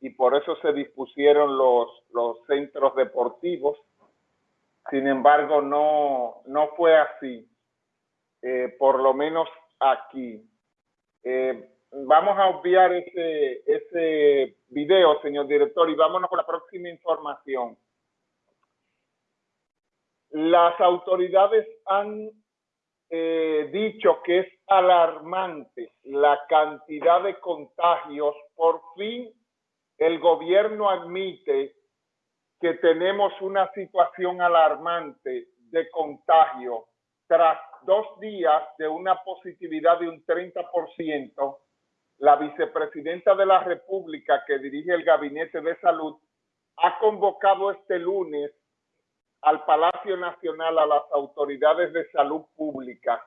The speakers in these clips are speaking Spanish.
y por eso se dispusieron los, los centros deportivos. Sin embargo, no, no fue así, eh, por lo menos aquí. Eh, vamos a obviar ese, ese video, señor director, y vámonos con la próxima información. Las autoridades han eh, dicho que es alarmante la cantidad de contagios. Por fin el gobierno admite que tenemos una situación alarmante de contagio tras dos días de una positividad de un 30%, la vicepresidenta de la República que dirige el Gabinete de Salud ha convocado este lunes al Palacio Nacional a las autoridades de salud pública,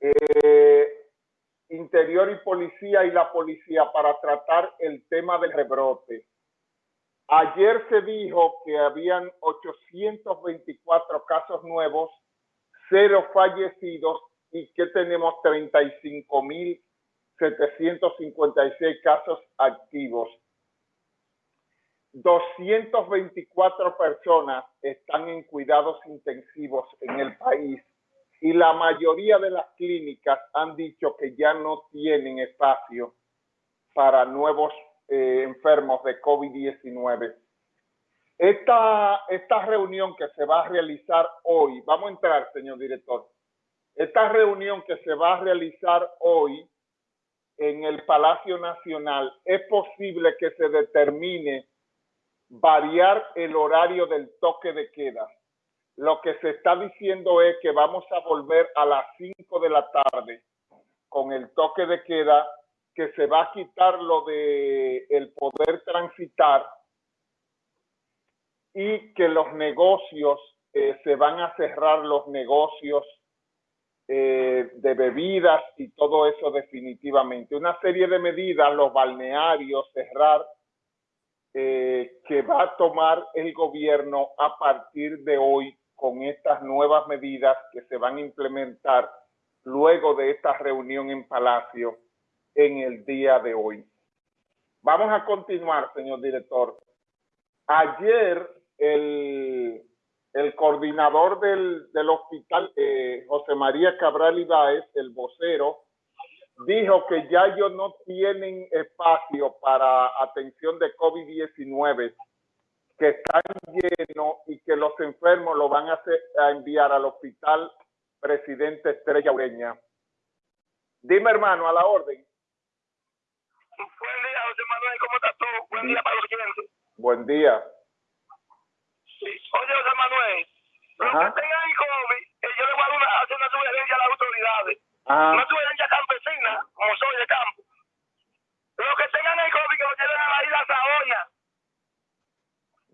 eh, Interior y Policía y la Policía para tratar el tema del rebrote. Ayer se dijo que habían 824 casos nuevos, cero fallecidos y que tenemos 35.756 casos activos. 224 personas están en cuidados intensivos en el país y la mayoría de las clínicas han dicho que ya no tienen espacio para nuevos eh, enfermos de COVID-19. Esta, esta reunión que se va a realizar hoy, vamos a entrar, señor director, esta reunión que se va a realizar hoy en el Palacio Nacional, es posible que se determine variar el horario del toque de queda. Lo que se está diciendo es que vamos a volver a las 5 de la tarde con el toque de queda, que se va a quitar lo de el poder transitar y que los negocios, eh, se van a cerrar los negocios eh, de bebidas y todo eso definitivamente. Una serie de medidas, los balnearios, cerrar eh, que va a tomar el gobierno a partir de hoy con estas nuevas medidas que se van a implementar luego de esta reunión en Palacio en el día de hoy. Vamos a continuar, señor director. Ayer el, el coordinador del, del hospital, eh, José María Cabral Ibáez, el vocero, dijo que ya ellos no tienen espacio para atención de COVID-19, que están llenos y que los enfermos lo van a, hacer, a enviar al hospital Presidente Estrella Ureña. Dime, hermano, a la orden. Buen día, José Manuel, ¿cómo estás tú? Buen día para los clientes. Buen día. Sí. Oye, José Manuel, los que tengan el COVID, eh, yo le voy a hacer una sugerencia a las autoridades. Ajá. Una sugerencia campesina, como soy de campo. Los que tengan el COVID, que lo lleven a la isla Saona.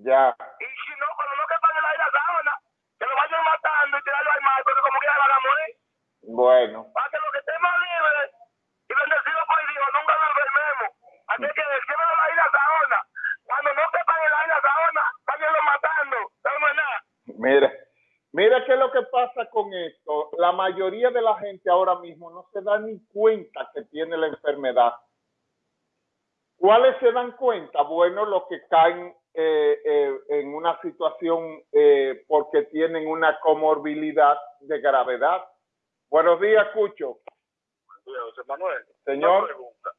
Ya. Y si no, cuando no quepan en la isla Saona, que lo vayan matando y tirarlo al mar, porque como quiera van a morir. Bueno. Para que los que estemos libres y bendecidos por Dios nunca nos enfermemos. Así que llévenlo a la isla Saona. Cuando no quepan en la isla Saona, váyanlo matando. No es nada. Mira, mira qué es lo que pasa con esto. La mayoría de la gente ahora mismo no se da ni cuenta que tiene la enfermedad. ¿Cuáles se dan cuenta? Bueno, los que caen eh, eh, en una situación eh, porque tienen una comorbilidad de gravedad. Buenos días, Cucho. Buen día, José Manuel. Señor. Pregunta.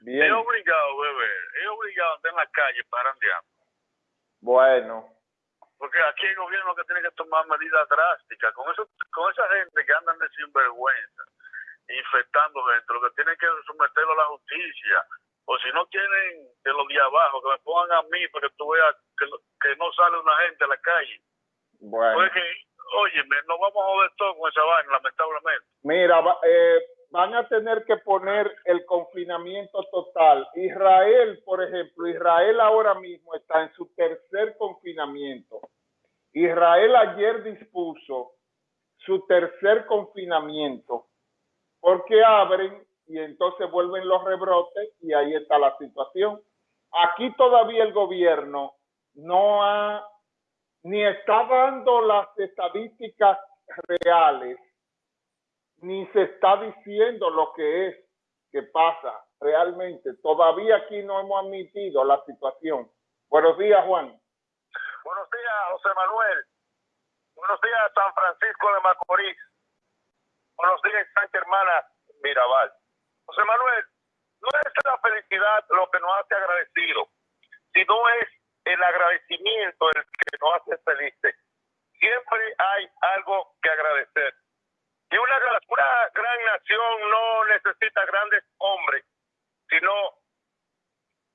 Bien. Es obligado, bebé, es obligado a andar en la calle parandeando. Bueno. Porque aquí el gobierno que tiene que tomar medidas drásticas. Con eso, con esa gente que andan de sinvergüenza, infectando gente, lo que tienen que someterlo a la justicia. O si no quieren de los de abajo, que me pongan a mí para que tú veas que, no sale una gente a la calle. Bueno. Porque, óyeme, nos vamos a joder todo con esa vaina, lamentablemente. Mira, eh, van a tener que poner el confinamiento total. Israel, por ejemplo, Israel ahora mismo está en su tercer confinamiento. Israel ayer dispuso su tercer confinamiento porque abren y entonces vuelven los rebrotes y ahí está la situación. Aquí todavía el gobierno no ha ni está dando las estadísticas reales ni se está diciendo lo que es, que pasa. realmente. Todavía aquí no hemos admitido la situación. Buenos días, Juan. Buenos días, José Manuel. Buenos días, San Francisco de Macorís. Buenos días, Santa Hermana Mirabal. José Manuel, no es la felicidad lo que nos hace agradecido, sino es el agradecimiento el que nos hace felices. Siempre hay algo que agradecer. Y una, una gran nación no necesita grandes hombres, sino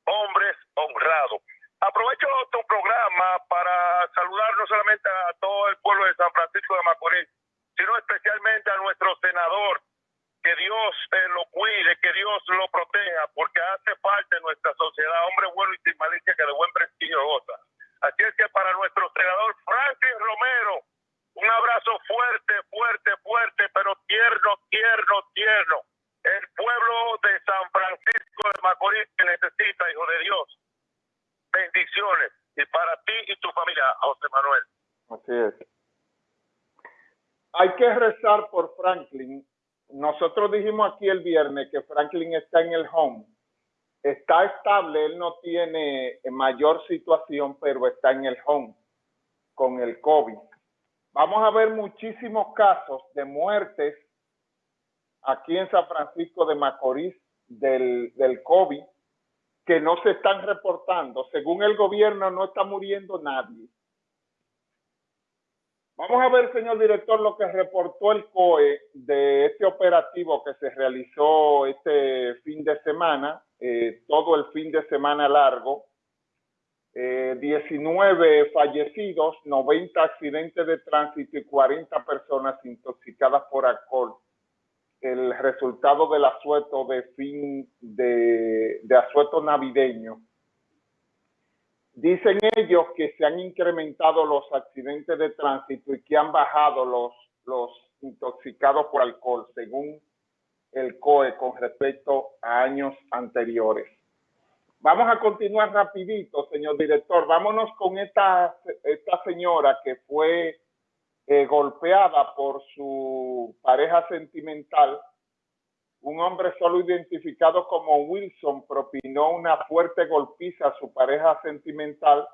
hombres honrados. Aprovecho tu programa para saludar no solamente a todo el pueblo de San Francisco de Macorís, sino especialmente a nuestro senador, que Dios eh, lo cuide, que Dios lo proteja, porque hace falta en nuestra sociedad hombre bueno y sin malicia que de buen prestigio goza. Así es que para nuestro senador Francis Romero, un abrazo fuerte, fuerte, fuerte, pero tierno, tierno, tierno. El pueblo de San Francisco que necesita, hijo de Dios. Bendiciones. Y para ti y tu familia, José Manuel. Así es. Hay que rezar por Franklin. Nosotros dijimos aquí el viernes que Franklin está en el home. Está estable, él no tiene mayor situación, pero está en el home con el COVID. Vamos a ver muchísimos casos de muertes aquí en San Francisco de Macorís del, del COVID que no se están reportando. Según el gobierno, no está muriendo nadie. Vamos a ver, señor director, lo que reportó el COE de este operativo que se realizó este fin de semana, eh, todo el fin de semana largo. 19 eh, fallecidos, 90 accidentes de tránsito y 40 personas intoxicadas por alcohol. El resultado del asueto de fin de, de asueto navideño Dicen ellos que se han incrementado los accidentes de tránsito y que han bajado los, los intoxicados por alcohol, según el COE con respecto a años anteriores. Vamos a continuar rapidito, señor director. Vámonos con esta, esta señora que fue eh, golpeada por su pareja sentimental un hombre solo identificado como Wilson propinó una fuerte golpiza a su pareja sentimental,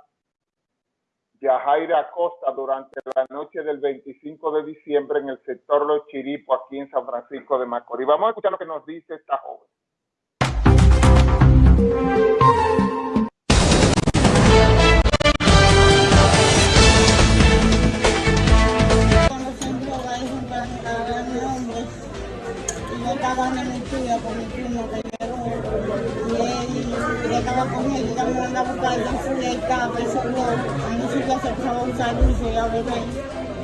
Yajaira Acosta, durante la noche del 25 de diciembre en el sector Los Chiripos, aquí en San Francisco de Macorís. Vamos a escuchar lo que nos dice esta joven. Con mi primo que llegó y él, estaba con él y la mujer a buscar y subí el carro y subió a mi sitio se empezó a usar dulce y a beber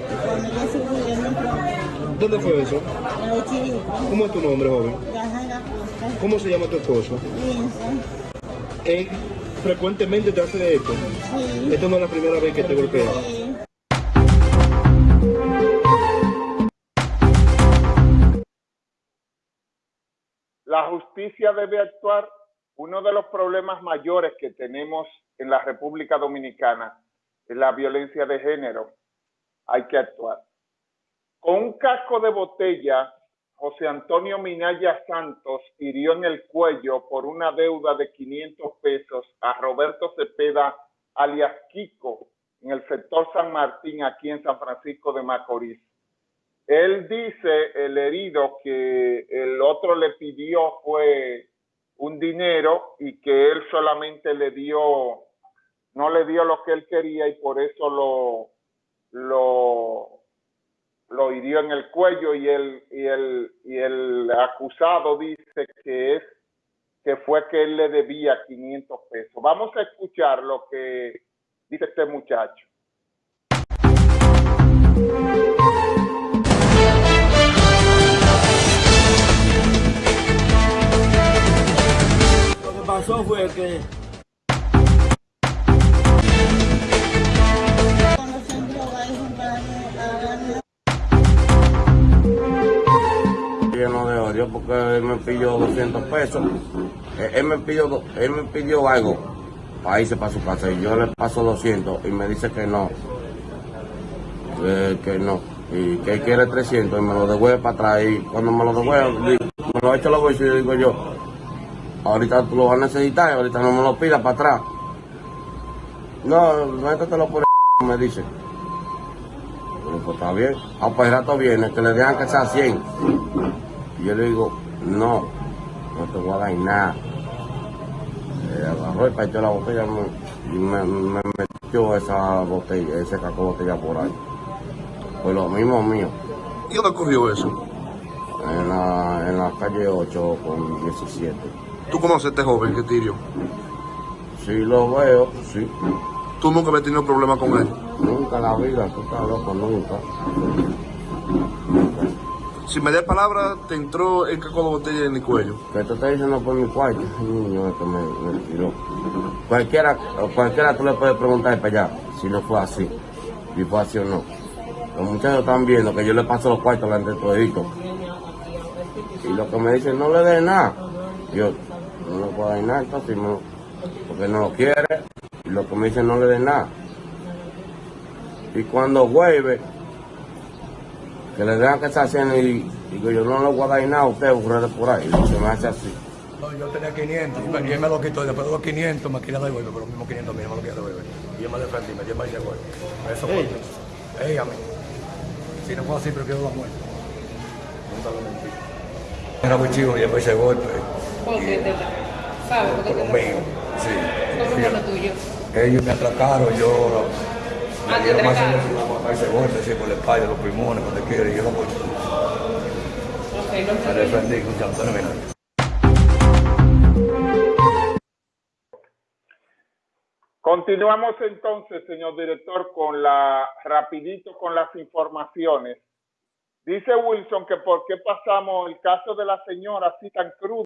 y cuando yo subí él me entró ¿Dónde fue eso? en los chiricos ¿Cómo es tu nombre, joven? Costa ¿Cómo se llama tu esposo? Vincent ¿Él frecuentemente te hace esto? sí Esta no es la primera vez que te golpea. sí justicia debe actuar. Uno de los problemas mayores que tenemos en la República Dominicana es la violencia de género. Hay que actuar. Con un casco de botella, José Antonio Minaya Santos hirió en el cuello por una deuda de 500 pesos a Roberto Cepeda, alias Kiko, en el sector San Martín, aquí en San Francisco de Macorís. Él dice, el herido, que el otro le pidió fue un dinero y que él solamente le dio, no le dio lo que él quería y por eso lo, lo, lo hirió en el cuello y el, y el, y el acusado dice que es que fue que él le debía 500 pesos. Vamos a escuchar lo que dice este muchacho. 200 pesos. Eh, Él me pidió, él me pidió algo para irse para su casa y yo le paso 200 y me dice que no, que, que no, y que él quiere 300 y me lo devuelve para atrás y cuando me lo devuelve, me lo echo a los bolsillos y digo yo, ahorita tú lo vas a necesitar, ahorita no me lo pidas para atrás. No, métetelo por el me dice. Pues está bien. Ah, pues el rato viene, que le dejan que sea 100. Y yo le digo, no, no te voy a dar nada. Eh, agarró y partió la botella me- y me, me metió esa botella, ese caco botella por ahí. Pues lo mismo mío, ¿Y dónde ocurrió eso? en la, en la calle 8 con 17. ¿Tú conoces a este joven que tirió? Sí lo veo, sí. ¿Tú nunca habías tenido problemas con él? Nunca en la vida, tú estás loco, nunca. Sin media palabra, te entró el caco de botella en el cuello. Que te está diciendo por mi cuarto, el niño este me, me tiró. Cualquiera, cualquiera tú le puedes preguntar para allá si no fue así, si fue así o no. Los muchachos están viendo que yo le paso los cuartos delante de todito. Y lo que me dicen, no le dé nada. Yo, no le puedo dar nada, entonces, no, porque no lo quiere. Y lo que me dicen, no le dé nada. Y cuando vuelve, que le dejan que está haciendo y digo yo no le voy a dar nada a usted, ocurre por ahí. Y se me hace así. No, yo tenía 500 y me- y él me lo quitó. Y después de los 500 me quería devolver, pero los mismos 500 míos me lo quería devolver. Y yo me defendí, me dio más de golpe. Eso fue. Ella a mí. Si no fue así, prefiero la muerte. Nunca lo mentí. Era muy chivo y después ese golpe. ¿Por qué te ¿Sabes por Por lo mío. Sí. ¿Cómo fue lo tuyo? Ellos me atracaron, yo. Ah, Me te dieron más ese golpe, sí, por la espalda, los pulmones, donde quiera. Y yo no voy. Ok, no Me defendí con Antonio Minaya. Continuamos entonces, señor director, con la rapidito con las informaciones. Dice Wilson que por qué pasamos el caso de la señora así tan crudo.